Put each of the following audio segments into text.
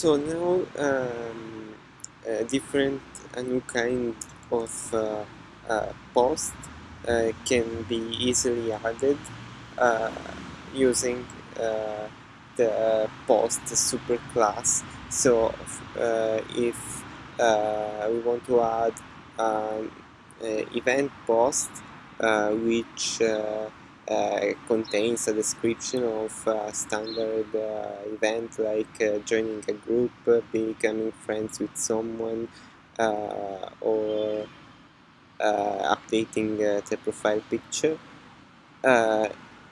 So now um, a different, a new kind of uh, uh, post uh, can be easily added uh, using uh, the post superclass. So uh, if we want to add an event post which contains a description of a standard uh, event like uh, joining a group, becoming friends with someone, or updating the profile picture.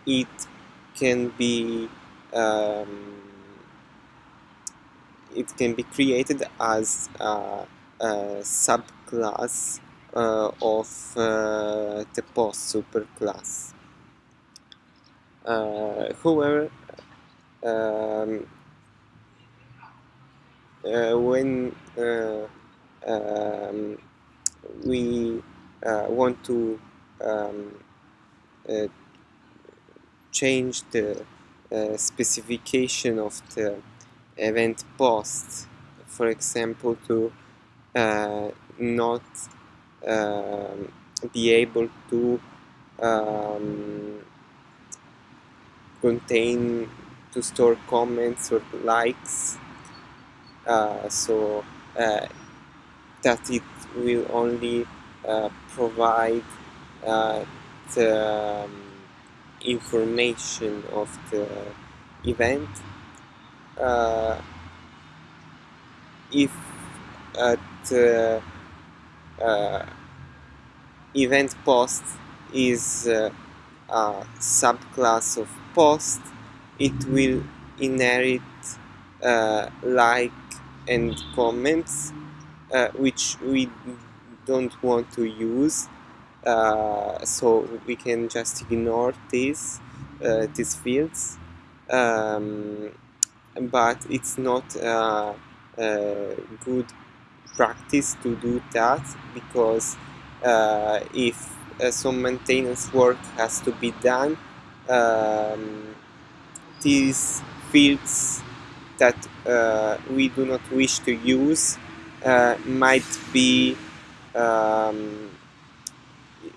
it can be um, it can be created as a, a subclass uh, of uh, the post superclass. Uh, however, um, uh, when uh, um, we want to um, change the specification of the event post, for example, to uh, not um, be able to um, contain to store comments or likes. Uh, so uh, that it will only uh, provide uh, the um, information of the event. Uh, if the uh, event post is a subclass of post it will inherit uh, like and comments uh, which we don't want to use uh, so we can just ignore these uh, these fields. Um, but it's not a good practice to do that because uh, if some maintenance work has to be done. Um, these fields that uh, we do not wish to use uh, might be um,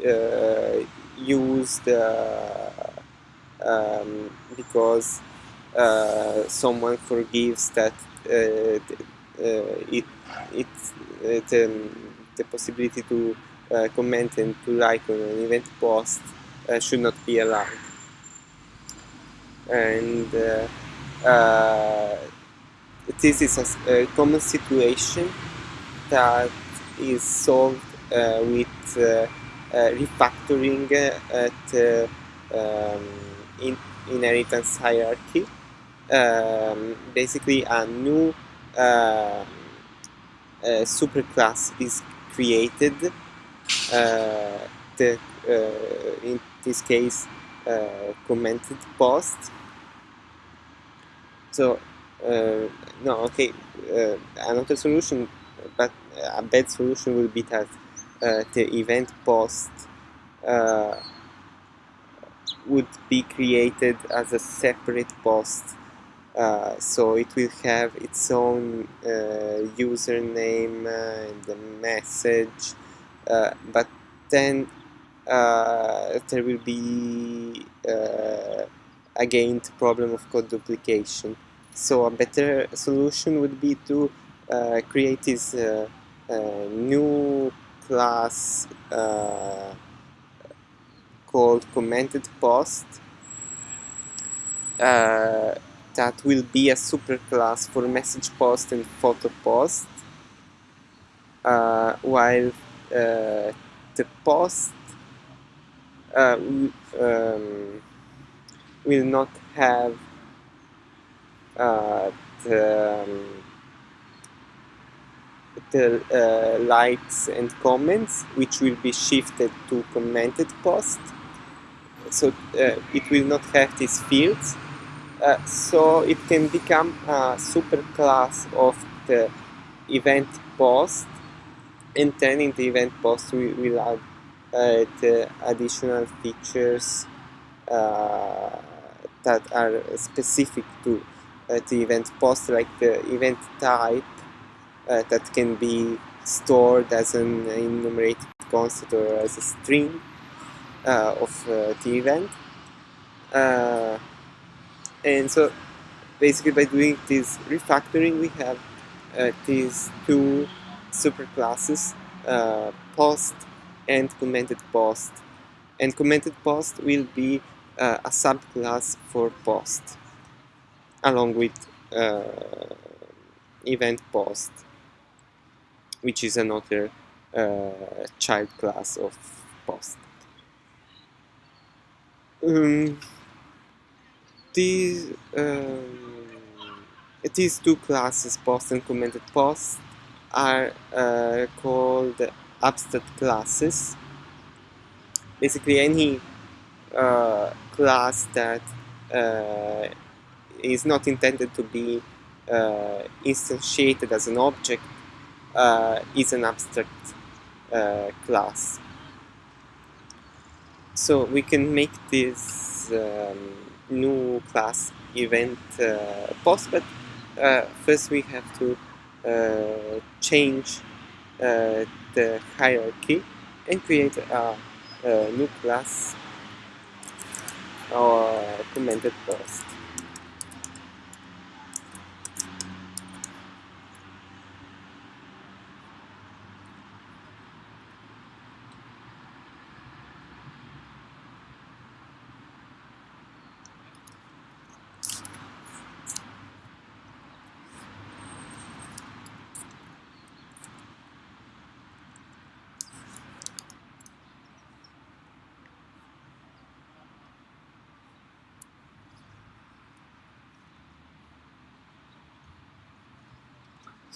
uh, used uh, um, because uh, someone forgives that it, it, the, the possibility to comment and to like on an event post should not be allowed and uh, uh, this is a, a, common situation that is solved uh, with refactoring at um, in inheritance hierarchy. Um, basically, a new uh, superclass is created. Uh, the, uh, in this case, commented post. So uh, no, okay, uh, another solution, but a bad solution will be that uh, the event post would be created as a separate post. Uh, so it will have its own uh, username and a message uh, but then there will be again the problem of code duplication. So a better solution would be to uh, create this uh, uh, new class uh, called commented post uh, that will be a superclass for message post and photo post uh, while the post um, will not have uh, the, um, the uh, likes and comments which will be shifted to commented post. So uh, it will not have these fields. Uh, so it can become a superclass of the event post and then in the event post we will add the additional features uh, that are specific to uh, the event post like the event type uh, that can be stored as an enumerated constant or as a string uh, of uh, the event. Uh, and so basically by doing this refactoring we have these two superclasses uh, post and commented post. And commented post will be uh, a subclass for post along with uh, event post which is another uh, child class of post. Um, these um, these two classes post and commented post are uh, called abstract classes basically any uh, class that uh, is not intended to be uh, instantiated as an object uh, is an abstract uh, class. So we can make this um, new class event post, but first we have to Uh, change uh, the hierarchy and create a, a new class or commented post.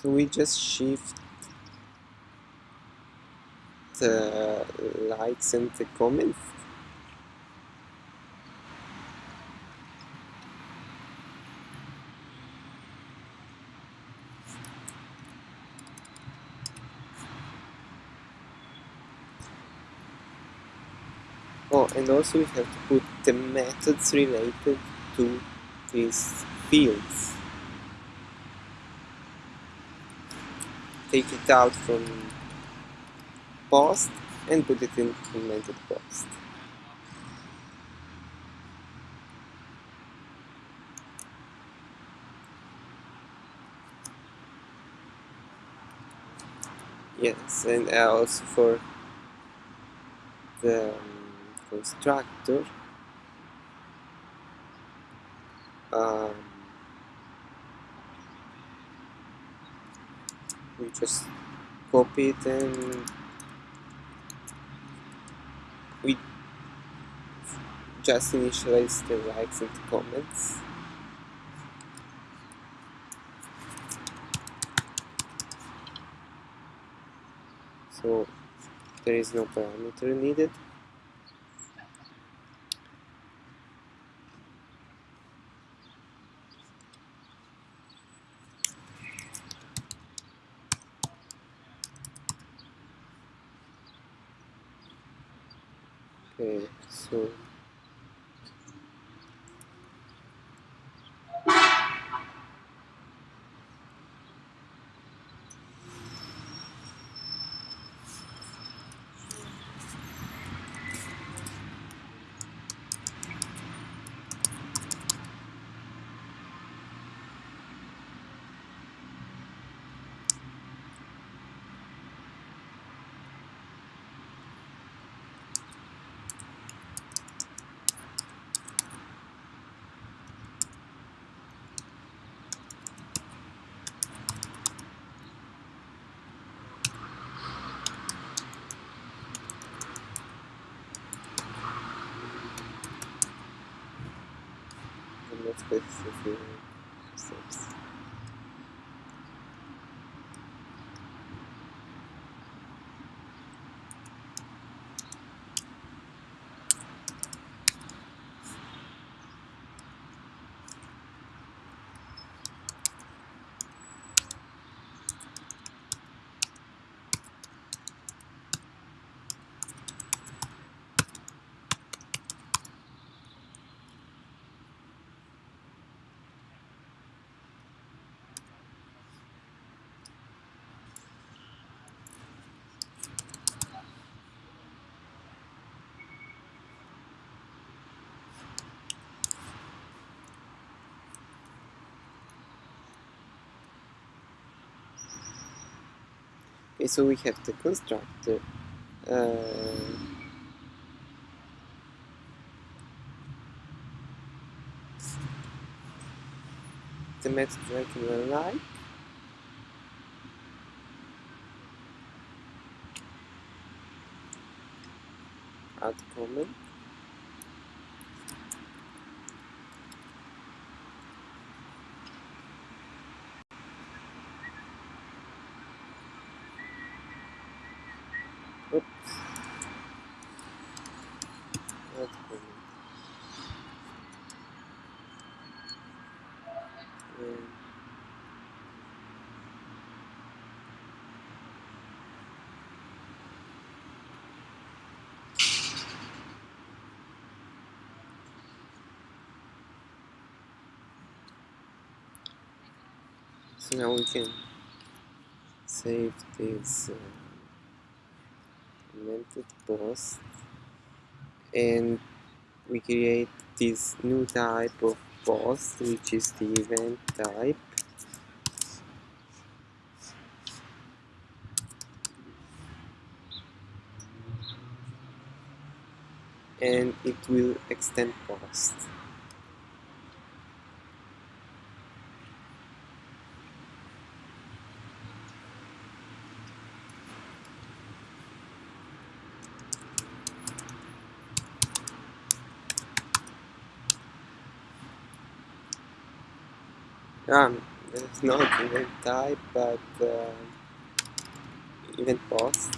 So we just shift the likes and the comments Oh, and also we have to put the methods related to these fields. Take it out from post and put it in commented post. Yes, and also for the constructor um, we just copy it and we just initialize the likes and the comments. So there is no parameter needed okay so and okay so we have the constructor uh, the method regular like add comment Um, So now we can save this uh, commented post and we create this new type of post which is the event type. And it will extend post um, it's not event type but uh, event post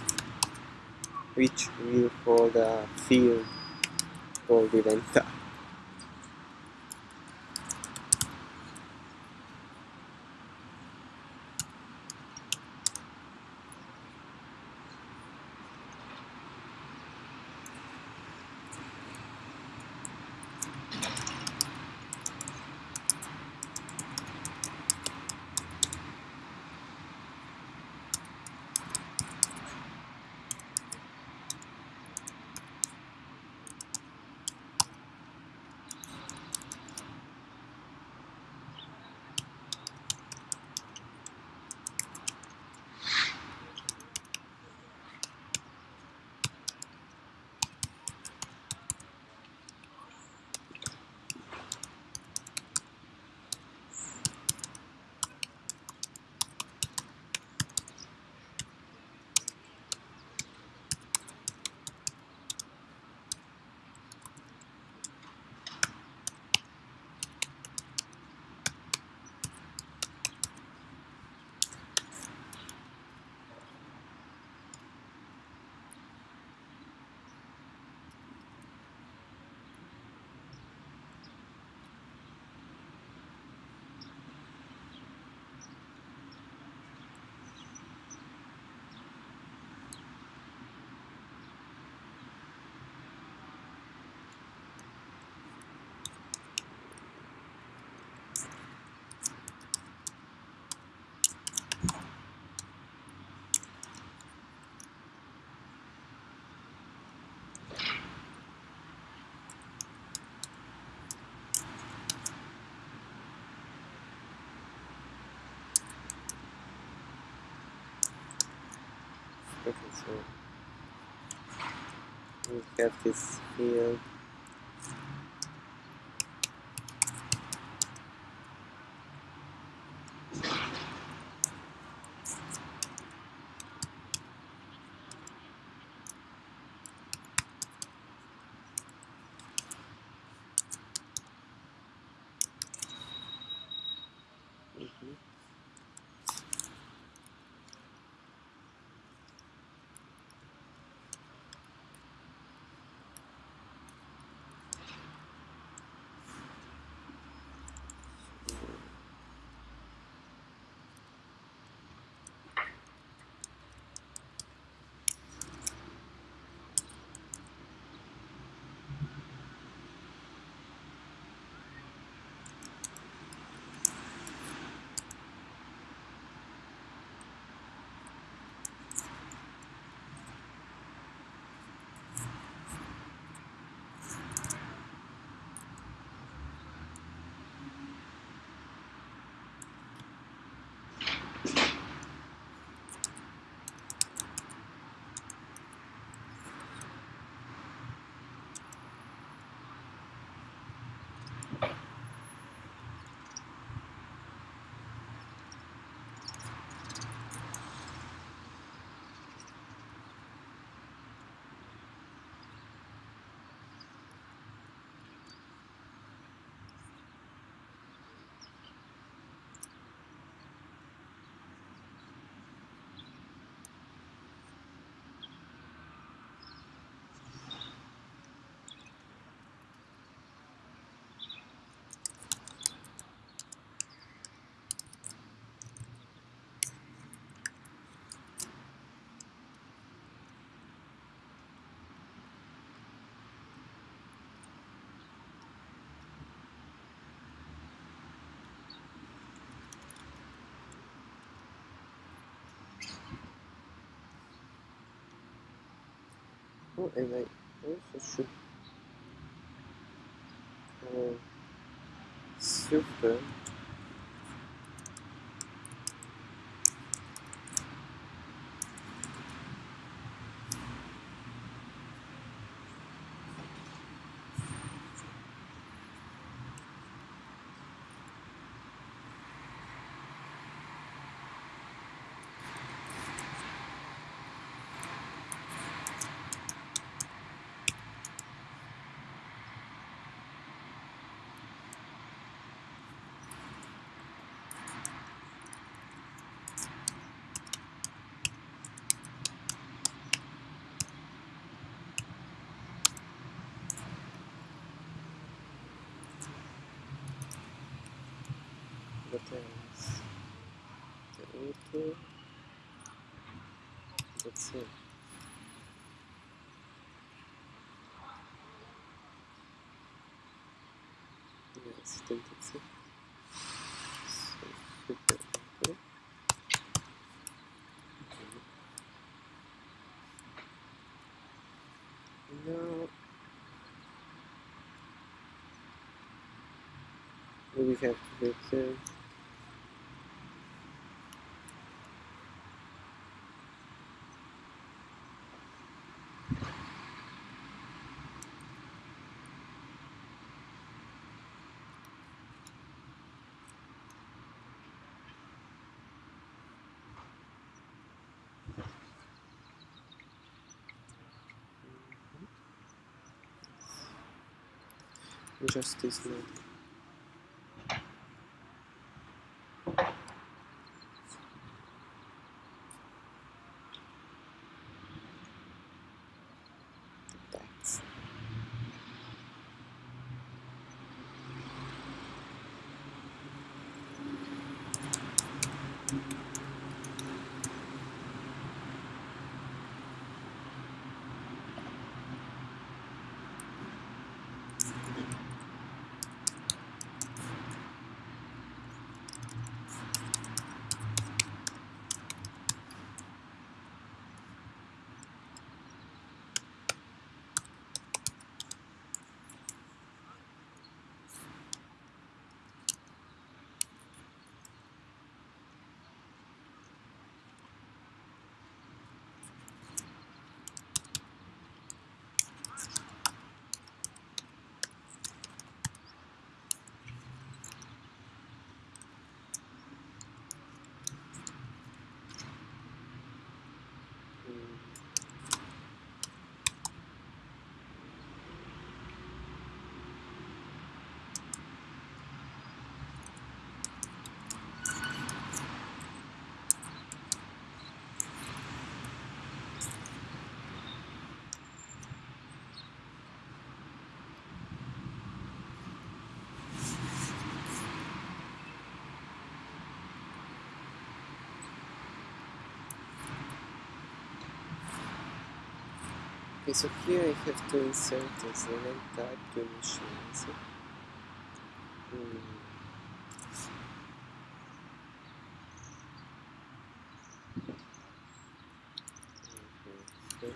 which will hold the field called event. type so we have this field. And I also should call super else? The auto. That's it. Yes, I think that's it. So, auto. Okay. Now we have to wait there. Just this one. That's mm, Okay, so here I have to insert a Xenon type to initialize it. Mm. Okay, so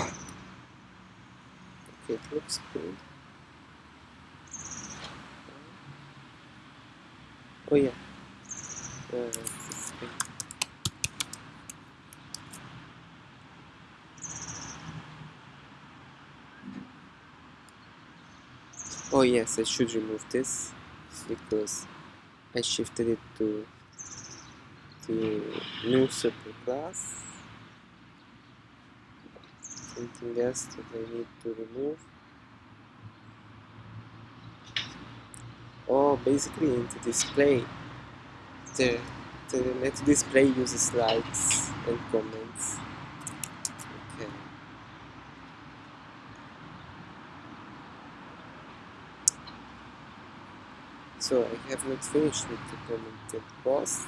Okay, it looks good. Oh yeah. Uh. Oh yes, I should remove this because I shifted it to to new superclass. Something else that I need to remove. Oh, basically into display. The, the net display uses likes and comments. Okay. So I have not finished with the commented post.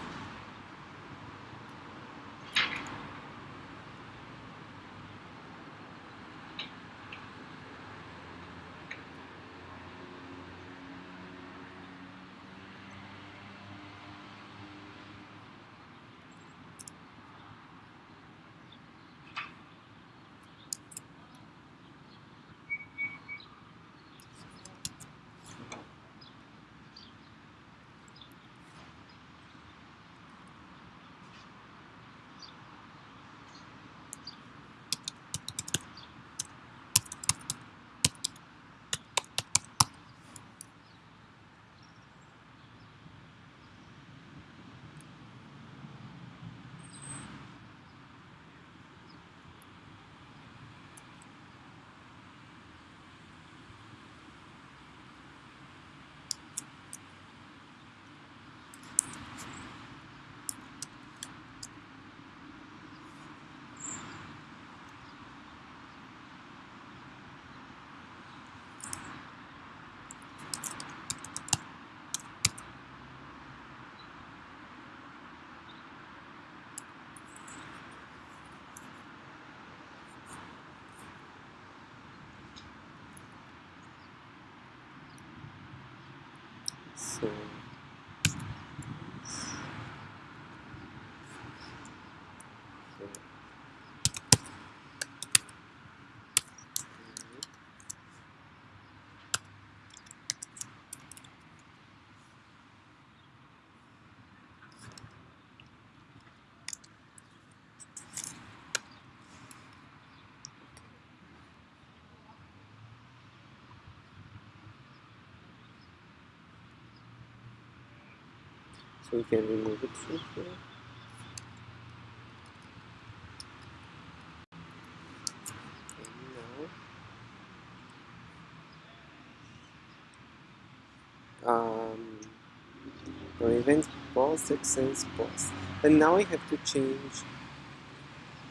So so we can remove it from here. And now, um, event post extends post. And now I have to change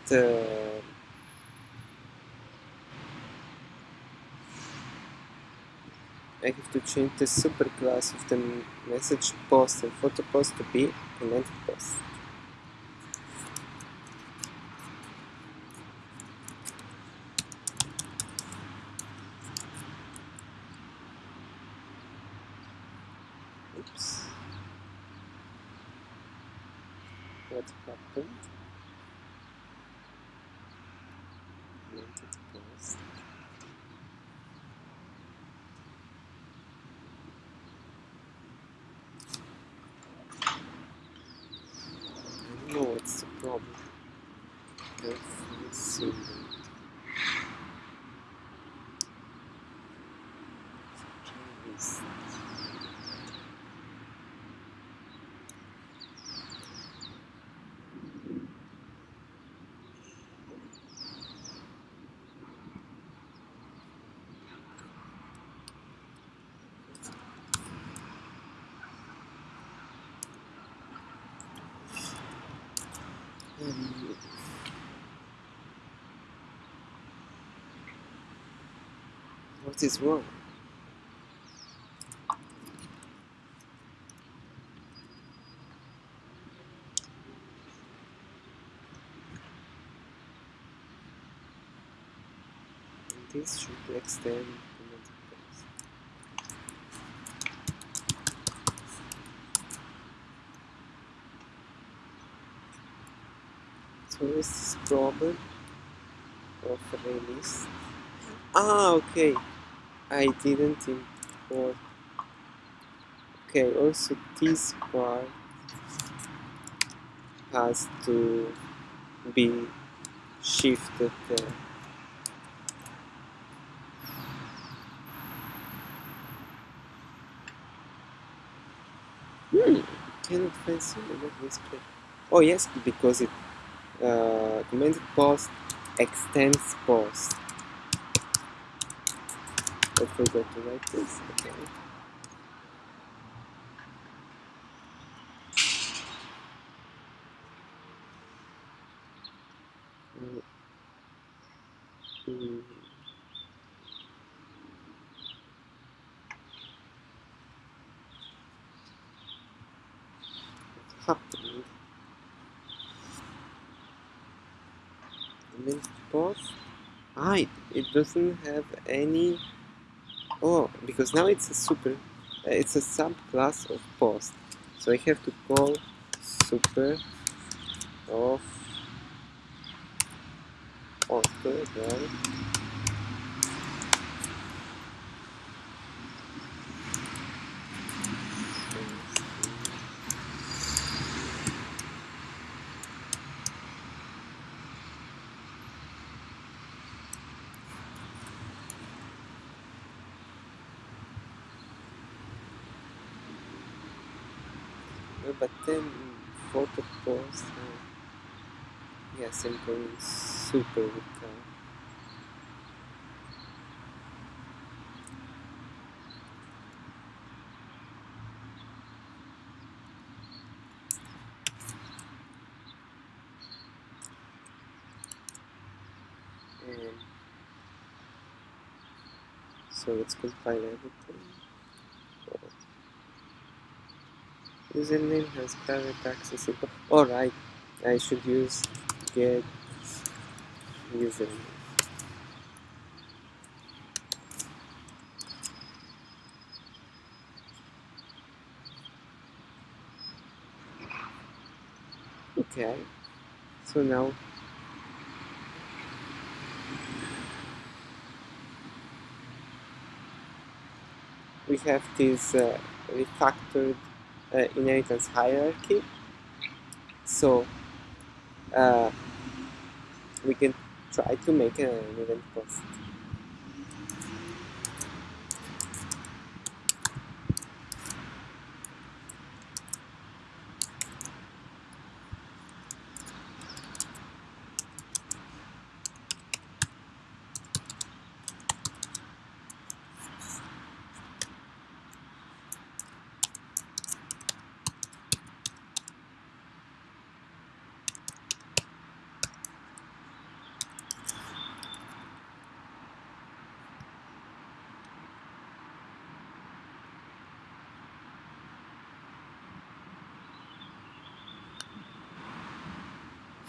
the I have to change the superclass of the message post and photo post to be commented post. Oops. What happened? Commented post. I don't know what's the problem. Let's see. Yes. Um, what is wrong? This should extend. So is this problem of release? Ah, okay. I didn't import. Okay, also this part has to be shifted there. Hmm, cannot find symbol of display. Oh yes, because it uh, commented post extends post. I forgot to write this. Okay. Mm. What's? Minced pause? Ah, it, mm-hmm. it doesn't have any Oh, because now it's a super... uh, It's a subclass of post. So I have to call super of poster again. No, but then photo post. Uh, yes, I'm going super. Um, so let's compile everything. Username has private access. info- Alright, I should use get Okay, so now we have this uh, refactored uh, inheritance hierarchy. So uh, we can try to make an event post.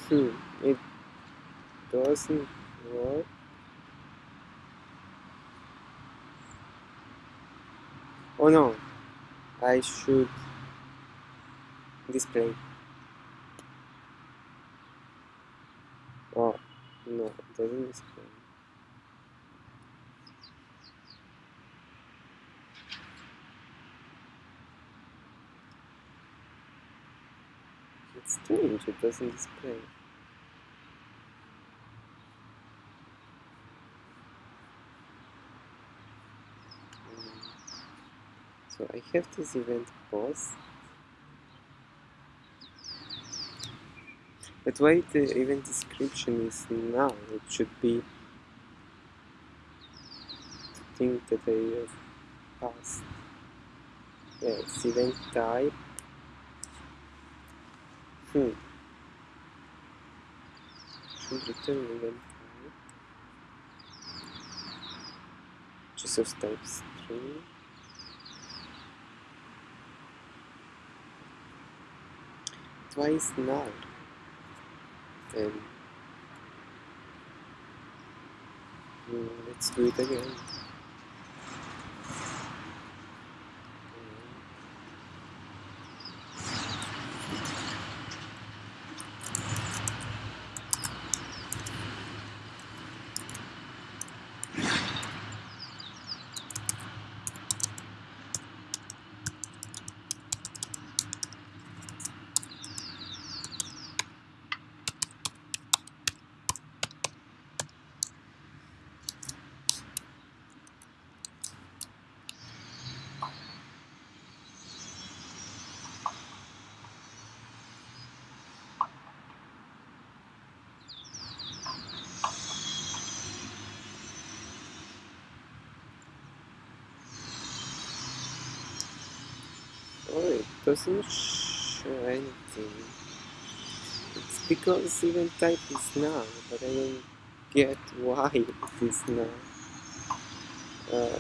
Hmm, it doesn't work. Oh no, I should display. Oh, no, it doesn't display. It's strange, it doesn't display. Mm. So I have this event post. But why the event description is now? It should be the thing that I have passed. Yeah, event type. Hmm. Twice null. Then hmm, let's do it again. Oh, it doesn't show anything. It's because even type is null, but I don't get why it is null. Uh,